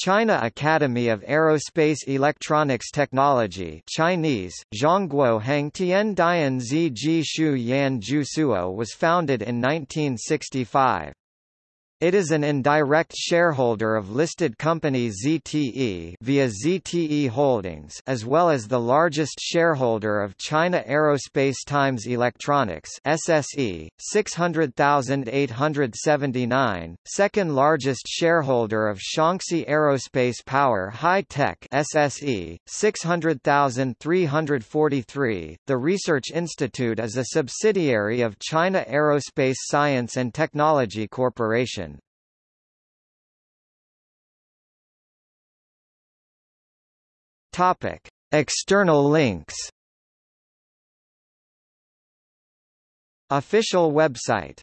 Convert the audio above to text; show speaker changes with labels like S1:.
S1: China Academy of Aerospace Electronics Technology Chinese, Zhongguo Hangtian Dian Zi Ji Shu Yan Ju Suo was founded in 1965. It is an indirect shareholder of listed company ZTE via ZTE Holdings as well as the largest shareholder of China Aerospace Times Electronics SSE, 600,879, second largest shareholder of Shaanxi Aerospace Power High Tech SSE, 600,343. The Research Institute is a subsidiary of China Aerospace Science and Technology Corporation. Topic: External links. Official website